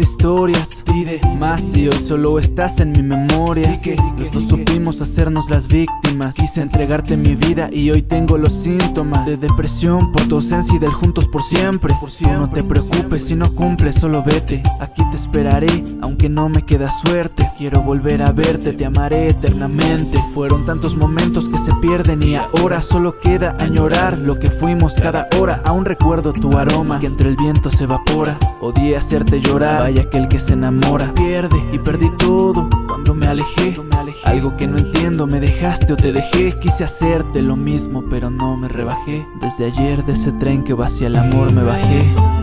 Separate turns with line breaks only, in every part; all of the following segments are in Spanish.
historias Pide más y hoy solo estás en mi memoria. Que Los dos supimos hacernos las víctimas. Quise entregarte mi vida y hoy tengo los síntomas De depresión por tu ausencia y del juntos por siempre. No te preocupes si no cumples, solo vete. Aquí te esperaré, aunque no me queda suerte. Quiero volver a verte, te amaré eternamente. Fueron tantos momentos que se pierden y ahora solo queda añorar Lo que fuimos cada hora, aún recuerdo tu aroma Que entre el viento se evapora. Odié hacerte llorar, vaya aquel que se enamora Pierde y perdí todo cuando me alejé. Algo que no entiendo, me dejaste o te dejé. Quise hacerte lo mismo pero no me rebajé. Desde ayer de ese tren que va hacia el amor me bajé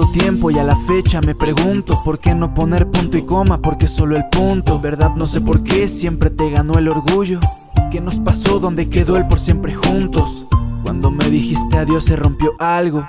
tiempo y a la fecha me pregunto ¿Por qué no poner punto y coma? Porque solo el punto Verdad no sé por qué siempre te ganó el orgullo ¿Qué nos pasó? ¿Dónde quedó el por siempre juntos? Cuando me dijiste adiós se rompió algo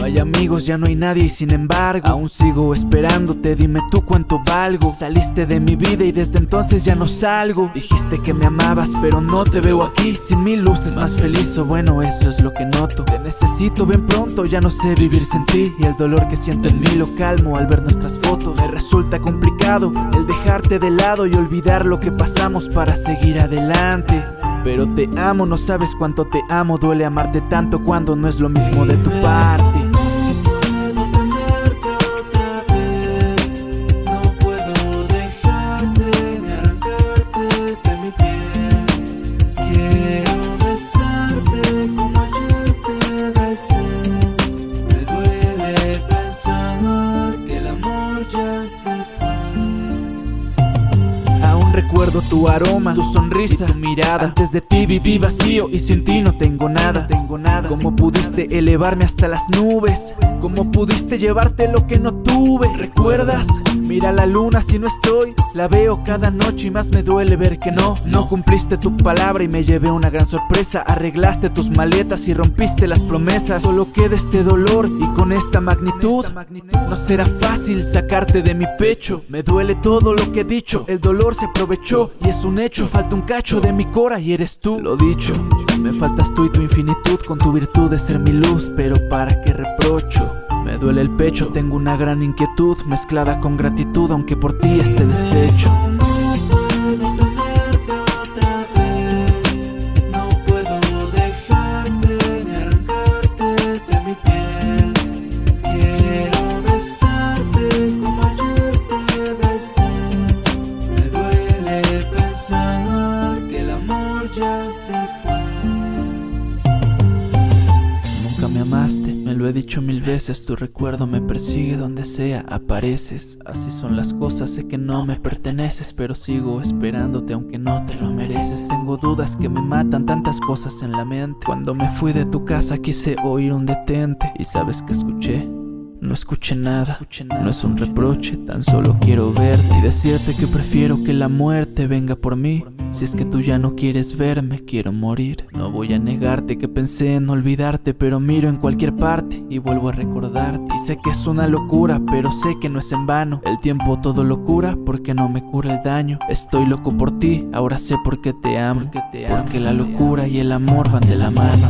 no hay amigos, ya no hay nadie y sin embargo Aún sigo esperándote, dime tú cuánto valgo. Saliste de mi vida y desde entonces ya no salgo. Dijiste que me amabas pero no te veo aquí. Sin mil luces más feliz o bueno eso es lo que noto. Te necesito bien pronto, ya no sé vivir sin ti. Y el dolor que siento en mí lo calmo al ver nuestras fotos. Me resulta complicado el dejarte de lado y olvidar lo que pasamos para seguir adelante. Pero te amo, no sabes cuánto te amo. Duele amarte tanto cuando no es lo mismo de tu parte Recuerdo tu aroma, tu sonrisa, tu mirada. Antes de ti viví vacío y sin ti no tengo nada. Tengo nada. ¿Cómo pudiste elevarme hasta las nubes? ¿Cómo pudiste llevarte lo que no tuve? ¿Recuerdas? Mira la luna si no estoy. La veo cada noche y más me duele ver que no. No cumpliste tu palabra y me llevé una gran sorpresa. Arreglaste tus maletas y rompiste las promesas. Solo queda este dolor y con esta magnitud No será fácil sacarte de mi pecho. Me duele todo lo que he dicho. El dolor se aprovechó y es un hecho. Falta un cacho de mi cora y eres tú. Lo dicho, me faltas tú y tu infinitud Con tu virtud de ser mi luz Pero para qué reprocho me duele el pecho, tengo una gran inquietud Mezclada con gratitud, aunque por ti esté deshecho me amaste, me lo he dicho mil veces Tu recuerdo me persigue donde sea, apareces. Así son las cosas, sé que no me perteneces Pero sigo esperándote aunque no te lo mereces. Tengo dudas que me matan, tantas cosas en la mente. Cuando me fui de tu casa quise oír un detente Y sabes que escuché no escuché nada, no es un reproche, tan solo quiero verte y decirte que prefiero que la muerte venga por mí. Si es que tú ya no quieres verme, quiero morir. No voy a negarte que pensé en olvidarte, pero miro en cualquier parte y vuelvo a recordarte. Y sé que es una locura, pero sé que no es en vano. El tiempo todo lo cura porque no me cura el daño. Estoy loco por ti, ahora sé por qué te amo. Porque la locura y el amor van de la mano.